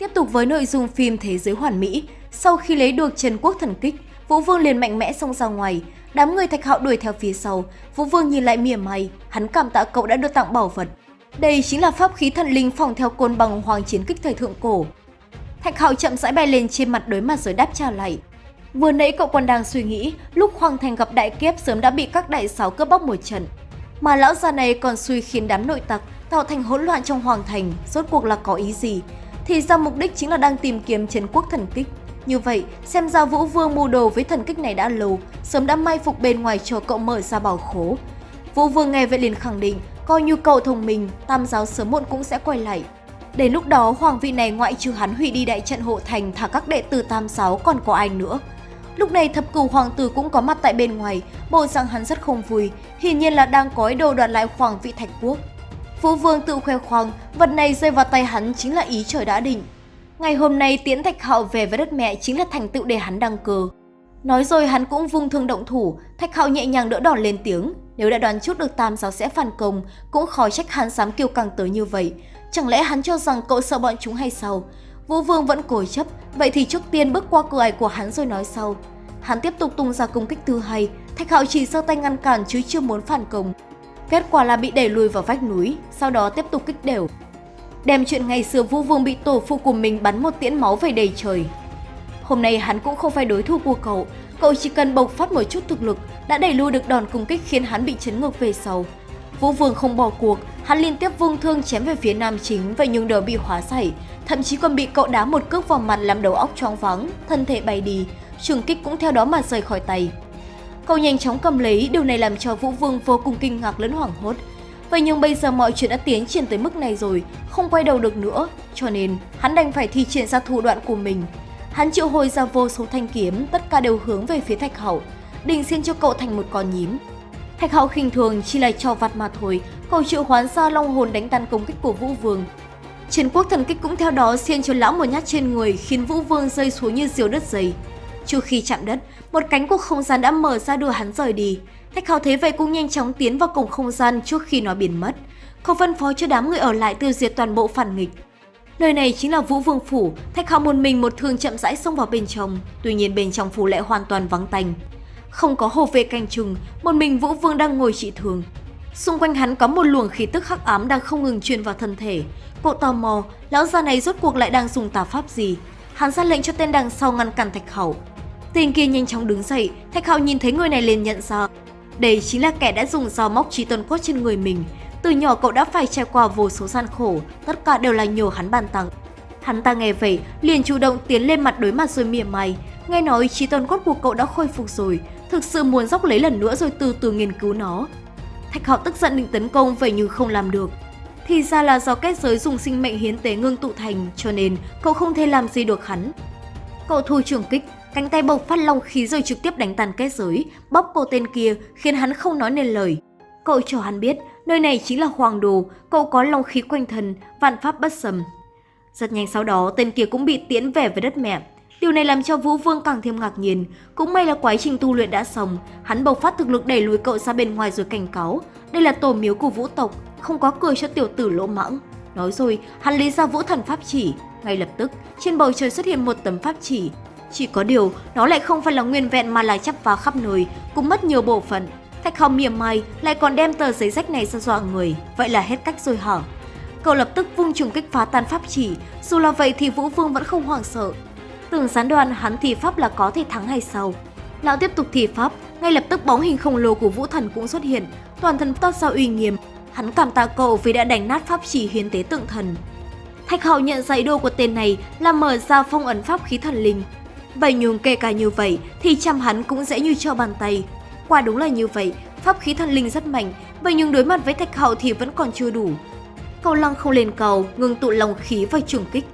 Tiếp tục với nội dung phim Thế giới hoàn mỹ, sau khi lấy được Trần Quốc thần kích, Vũ Vương liền mạnh mẽ xông ra ngoài, đám người Thạch Hạo đuổi theo phía sau, Vũ Vương nhìn lại mỉa mai, hắn cảm tạ cậu đã được tặng bảo vật. Đây chính là pháp khí thần linh phòng theo côn bằng hoàng chiến kích thời thượng cổ. Thạch Hạo chậm rãi bay lên trên mặt đối mặt rồi đáp trả lại. Vừa nãy cậu còn đang suy nghĩ, lúc Hoàng Thành gặp đại kiếp sớm đã bị các đại sáo cướp bóc một trận. Mà lão già này còn suy khiến đám nội tặc tạo thành hỗn loạn trong Hoàng Thành, rốt cuộc là có ý gì? Thì ra mục đích chính là đang tìm kiếm chiến quốc thần kích. Như vậy, xem ra Vũ Vương mưu đồ với thần kích này đã lâu, sớm đã may phục bên ngoài chờ cậu mở ra bảo khố. Vũ Vương nghe vậy liền khẳng định, coi như cậu thông minh, tam giáo sớm muộn cũng sẽ quay lại. Đến lúc đó, hoàng vị này ngoại trừ hắn hủy đi đại trận hộ thành thả các đệ tử tam giáo còn có ai nữa. Lúc này thập cửu hoàng tử cũng có mặt tại bên ngoài, bộ dạng hắn rất không vui, hiển nhiên là đang có ý đồ đoạt lại hoàng vị thạch quốc. Vũ Vương tự khoe khoang, vật này rơi vào tay hắn chính là ý trời đã định. Ngày hôm nay tiễn Thạch Hạo về với đất mẹ chính là thành tựu để hắn đăng cơ. Nói rồi hắn cũng vung thương động thủ, Thạch Hạo nhẹ nhàng đỡ đòn lên tiếng. Nếu đã đoán chút được Tam giáo sẽ phản công, cũng khó trách hắn dám kiêu căng tới như vậy. Chẳng lẽ hắn cho rằng cậu sợ bọn chúng hay sao? Vũ Vương vẫn cố chấp, vậy thì trước tiên bước qua cửa ải của hắn rồi nói sau. Hắn tiếp tục tung ra công kích thứ hai, Thạch Hạo chỉ sơ tay ngăn cản chứ chưa muốn phản công. Kết quả là bị đẩy lùi vào vách núi, sau đó tiếp tục kích đều. Đem chuyện ngày xưa Vũ Vương bị tổ phụ của mình bắn một tiễn máu về đầy trời. Hôm nay hắn cũng không phải đối thủ của cậu, cậu chỉ cần bộc phát một chút thực lực đã đẩy lùi được đòn công kích khiến hắn bị chấn ngược về sau. Vũ Vương không bỏ cuộc, hắn liên tiếp vung thương chém về phía nam chính và nhưng đều bị hóa giải, thậm chí còn bị cậu đá một cước vào mặt làm đầu óc choáng váng, thân thể bay đi, trường kích cũng theo đó mà rời khỏi tay. Cậu nhanh chóng cầm lấy, điều này làm cho Vũ Vương vô cùng kinh ngạc lẫn hoảng hốt. Vậy nhưng bây giờ mọi chuyện đã tiến triển tới mức này rồi, không quay đầu được nữa, cho nên hắn đành phải thi triển ra thủ đoạn của mình. Hắn triệu hồi ra vô số thanh kiếm, tất cả đều hướng về phía Thạch Hậu, định xin cho cậu thành một con nhím. Thạch Hậu khinh thường chỉ là cho vặt mà thôi, cậu triệu hoán ra long hồn đánh tan công kích của Vũ Vương. Chiến quốc thần kích cũng theo đó xiên cho lão một nhát trên người khiến Vũ Vương rơi xuống như diều đất dày. Trước khi chạm đất, một cánh của không gian đã mở ra đưa hắn rời đi. Thạch Hào thấy vậy cũng nhanh chóng tiến vào cổng không gian trước khi nó biến mất. Không phân phó cho đám người ở lại tiêu diệt toàn bộ phản nghịch. Nơi này chính là Vũ Vương Phủ, Thạch Hạo một mình một thương chậm rãi xông vào bên trong, tuy nhiên bên trong phủ lại hoàn toàn vắng tanh. Không có hồ vệ canh chừng, một mình Vũ Vương đang ngồi trị thương. Xung quanh hắn có một luồng khí tức hắc ám đang không ngừng truyền vào thân thể. Cậu tò mò, lão già này rốt cuộc lại đang dùng tà pháp gì? Hắn ra lệnh cho tên đằng sau ngăn cản Thạch Hậu. Tên kia nhanh chóng đứng dậy, Thạch Hạo nhìn thấy người này liền nhận ra. Đây chính là kẻ đã dùng dao móc trí tuần cốt trên người mình. Từ nhỏ cậu đã phải trải qua vô số gian khổ, tất cả đều là nhờ hắn ban tặng. Hắn ta nghe vậy, liền chủ động tiến lên mặt đối mặt rồi mỉa mai. Nghe nói trí tuần cốt của cậu đã khôi phục rồi, thực sự muốn dốc lấy lần nữa rồi từ từ nghiên cứu nó. Thạch Hạo tức giận định tấn công vậy nhưng không làm được. Thì ra là do kết giới dùng sinh mệnh hiến tế ngưng tụ thành, cho nên cậu không thể làm gì được hắn. Cậu thu trường kích, Cánh tay bộc phát long khí rồi trực tiếp đánh tàn kết giới, bóp cô tên kia khiến hắn không nói nên lời. Cậu cho hắn biết, nơi này chính là hoàng đồ, cậu có long khí quanh thân, vạn pháp bất sầm. Rất nhanh sau đó, tên kia cũng bị tiễn về với đất mẹ. Điều này làm cho Vũ Vương càng thêm ngạc nhiên. Cũng may là quá trình tu luyện đã xong, hắn bộc phát thực lực đẩy lùi cậu ra bên ngoài rồi cảnh cáo. Đây là tổ miếu của vũ tộc, không có cười cho tiểu tử lỗ mãng. Nói rồi, hắn lấy ra vũ thần pháp chỉ. Ngay lập tức, trên bầu trời xuất hiện một tấm pháp chỉ, chỉ có điều, nó lại không phải là nguyên vẹn mà là chắp vá khắp nơi, cũng mất nhiều bộ phận. Thạch Hồng mỉa mai lại còn đem tờ giấy rách này ra dọa người, vậy là hết cách rồi hả? Cậu lập tức vung trùng kích phá tan pháp chỉ, dù là vậy thì Vũ Vương vẫn không hoảng sợ. Tưởng gián đoàn hắn thì pháp là có thể thắng hay sao? Lão tiếp tục thì pháp, ngay lập tức bóng hình khổng lồ của Vũ Thần cũng xuất hiện, toàn thân toát ra uy nghiêm. Hắn cảm tạ cậu vì đã đánh nát pháp chỉ hiến tế tượng thần. Thạch hậu nhận ra đồ của tên này là mở ra phong ấn pháp khí thần linh, Vậy nhưng kể cả như vậy thì chăm hắn cũng dễ như cho bàn tay. Quả đúng là như vậy, pháp khí thần linh rất mạnh, vậy nhưng đối mặt với thạch hậu thì vẫn còn chưa đủ. Cầu lăng không lên cầu, ngừng tụ lòng khí và trường kích.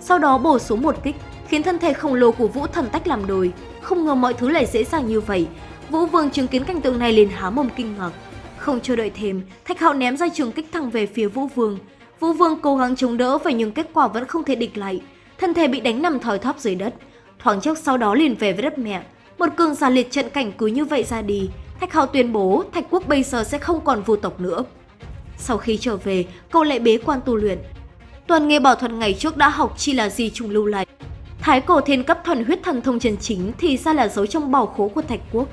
Sau đó bổ xuống một kích, khiến thân thể khổng lồ của Vũ Thần tách làm đôi. Không ngờ mọi thứ lại dễ dàng như vậy. Vũ Vương chứng kiến cảnh tượng này liền há mồm kinh ngạc. Không chờ đợi thêm, Thạch hậu ném ra trường kích thẳng về phía Vũ Vương. Vũ Vương cố gắng chống đỡ vậy nhưng kết quả vẫn không thể địch lại. Thân thể bị đánh nằm thòi thóp dưới đất thoáng chốc sau đó liền về với đất mẹ. Một cường giả liệt trận cảnh cứ như vậy ra đi, Thạch Hào tuyên bố Thạch Quốc bây giờ sẽ không còn vô tộc nữa. Sau khi trở về, cậu lại bế quan tu luyện. Toàn nghe bảo thuật ngày trước đã học chi là gì trùng lưu lại. Thái cổ thiên cấp thuần huyết thần thông chân chính thì ra là giấu trong bảo khố của Thạch Quốc.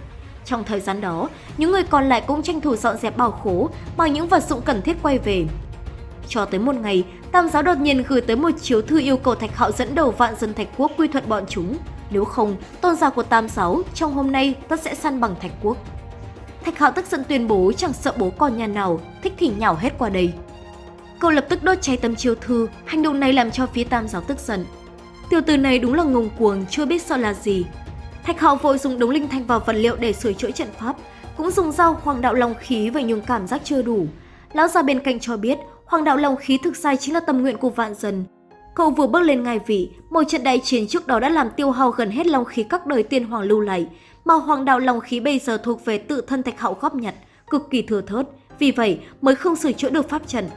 Trong thời gian đó, những người còn lại cũng tranh thủ dọn dẹp bảo khố bằng những vật dụng cần thiết quay về. Cho tới một ngày, Tam giáo đột nhiên gửi tới một chiếu thư yêu cầu Thạch Hạo dẫn đầu vạn dân Thạch Quốc quy thuận bọn chúng. Nếu không, tôn giáo của Tam giáo trong hôm nay tất sẽ săn bằng Thạch Quốc. Thạch Hạo tức giận tuyên bố chẳng sợ bố con nhà nào, thích thì nhào hết qua đây. Cậu lập tức đốt cháy tấm chiếu thư, hành động này làm cho phía Tam giáo tức giận. Tiểu tử này đúng là ngông cuồng, chưa biết sợ là gì. Thạch Hạo vội dùng đống linh thanh vào vật liệu để sửa chữa trận pháp, cũng dùng dao hoàng đạo long khí và nhưng cảm giác chưa đủ. Lão già bên cạnh cho biết, hoàng đạo long khí thực sai chính là tâm nguyện của vạn dân. Cậu vừa bước lên ngai vị, một trận đại chiến trước đó đã làm tiêu hao gần hết long khí các đời tiên hoàng lưu lại, mà hoàng đạo long khí bây giờ thuộc về tự thân Thạch Hậu góp nhặt, cực kỳ thừa thớt, vì vậy mới không sửa chữa được pháp trận.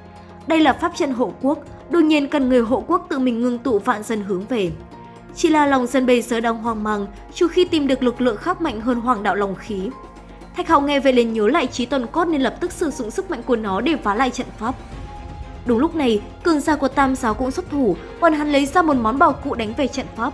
Đây là pháp trận hộ quốc, đương nhiên cần người hộ quốc tự mình ngưng tụ vạn dân hướng về. Chỉ là lòng dân bây giờ đang hoang mang, trừ khi tìm được lực lượng khác mạnh hơn hoàng đạo lòng khí. Thạch Hạo nghe về liền nhớ lại trí tuần cốt nên lập tức sử dụng sức mạnh của nó để phá lại trận pháp. Đúng lúc này, cường gia của Tam giáo cũng xuất thủ, còn hắn lấy ra một món bảo cụ đánh về trận pháp.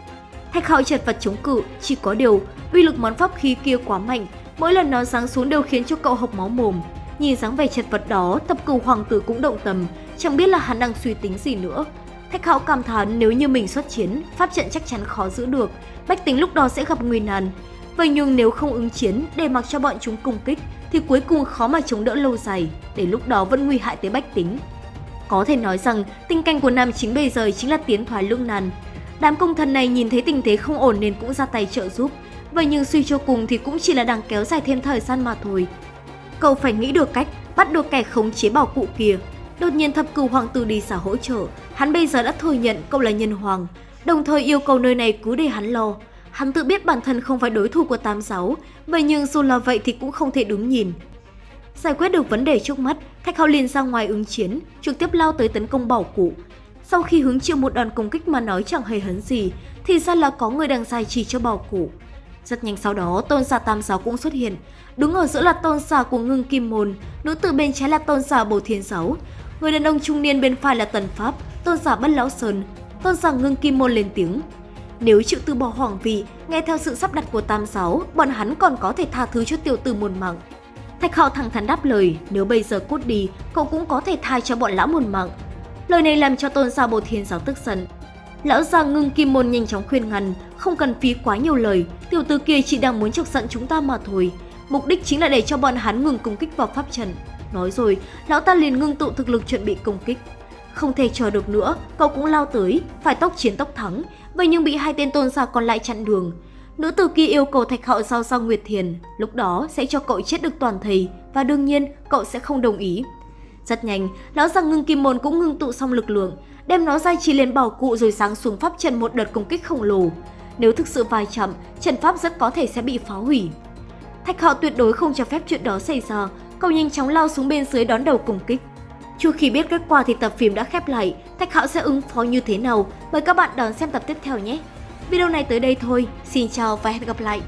Thạch Hạo chật vật chống cự, chỉ có điều, uy lực món pháp khí kia quá mạnh, mỗi lần nó giáng xuống đều khiến cho cậu hộc máu mồm. Nhìn dáng vẻ chật vật đó, tập cửu hoàng tử cũng động tâm, chẳng biết là hắn đang suy tính gì nữa. Thạch Hạo cảm thán nếu như mình xuất chiến, pháp trận chắc chắn khó giữ được, bách tính lúc đó sẽ gặp nguy nan. Vậy nhưng nếu không ứng chiến để mặc cho bọn chúng công kích thì cuối cùng khó mà chống đỡ lâu dài, để lúc đó vẫn nguy hại tới bách tính. Có thể nói rằng tình cảnh của Nam chính bây giờ chính là tiến thoái lưỡng nan. Đám công thần này nhìn thấy tình thế không ổn nên cũng ra tay trợ giúp, vậy nhưng suy cho cùng thì cũng chỉ là đang kéo dài thêm thời gian mà thôi. Cậu phải nghĩ được cách bắt được kẻ khống chế bảo cụ kia. Đột nhiên thập cửu hoàng tử đi xả hỗ trợ, hắn bây giờ đã thừa nhận cậu là nhân hoàng, đồng thời yêu cầu nơi này cứ để hắn lo. Hắn tự biết bản thân không phải đối thủ của tám giáo, vậy nhưng dù là vậy thì cũng không thể đứng nhìn. Giải quyết được vấn đề trước mắt, Thạch Hạo liền ra ngoài ứng chiến, trực tiếp lao tới tấn công bảo cụ. Sau khi hứng chịu một đòn công kích mà nói chẳng hề hấn gì, thì ra là có người đang giải trì cho bảo cụ. Rất nhanh sau đó, tôn giả tam giáo cũng xuất hiện. Đứng ở giữa là tôn giả của ngưng kim môn, nữ tử bên trái là tôn giả bồ thiên giáo. Người đàn ông trung niên bên phải là tần pháp, tôn giả bất lão sơn, tôn giả ngưng kim môn lên tiếng. Nếu chịu từ bỏ hoàng vị, nghe theo sự sắp đặt của tam giáo, bọn hắn còn có thể tha thứ cho tiểu tử muôn mạng. Thạch Hạo thẳng thắn đáp lời, nếu bây giờ cút đi, cậu cũng có thể tha cho bọn lão một mạng. Lời này làm cho tôn gia bồ thiên giáo tức giận. Lão già ngưng kim môn nhanh chóng khuyên ngăn, không cần phí quá nhiều lời, tiểu tử kia chỉ đang muốn chọc giận chúng ta mà thôi. Mục đích chính là để cho bọn hắn ngừng công kích vào pháp trận. Nói rồi, lão ta liền ngưng tụ thực lực chuẩn bị công kích. Không thể chờ được nữa, cậu cũng lao tới, phải tốc chiến tốc thắng, vậy nhưng bị hai tên tôn gia còn lại chặn đường. Nữ tử kia yêu cầu Thạch Hạo giao sang Nguyệt Thiền, lúc đó sẽ cho cậu chết được toàn thầy và đương nhiên cậu sẽ không đồng ý. Rất nhanh, lão già ngưng kim môn cũng ngưng tụ xong lực lượng, đem nó ra chỉ lên bảo cụ rồi sáng xuống pháp trận một đợt công kích khổng lồ. Nếu thực sự vai chậm, trận pháp rất có thể sẽ bị phá hủy. Thạch Hạo tuyệt đối không cho phép chuyện đó xảy ra, cậu nhanh chóng lao xuống bên dưới đón đầu công kích. Chưa khi biết kết quả thì tập phim đã khép lại, Thạch Hạo sẽ ứng phó như thế nào? Mời các bạn đón xem tập tiếp theo nhé! Video này tới đây thôi, xin chào và hẹn gặp lại!